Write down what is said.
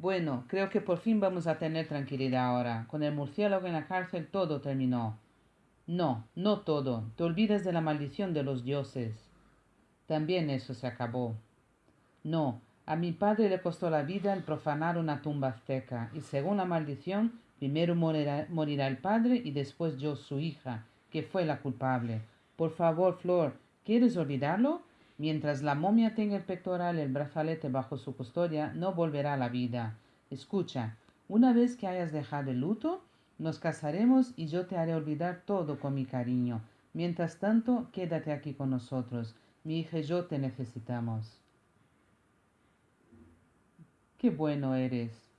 Bueno, creo que por fin vamos a tener tranquilidad ahora. Con el murciélago en la cárcel todo terminó. No, no todo. Te olvidas de la maldición de los dioses. También eso se acabó. No, a mi padre le costó la vida el profanar una tumba azteca, y según la maldición, primero morirá, el padre y después yo, su hija, que fue la culpable. Por favor, Flor, ¿quieres olvidarlo? Mientras la momia tenga el pectoral y el brazalete bajo su custodia, no volverá a la vida. Escucha, una vez que hayas dejado el luto, nos casaremos y yo te haré olvidar todo con mi cariño. Mientras tanto, quédate aquí con nosotros. Mi hija y yo te necesitamos. Qué bueno eres.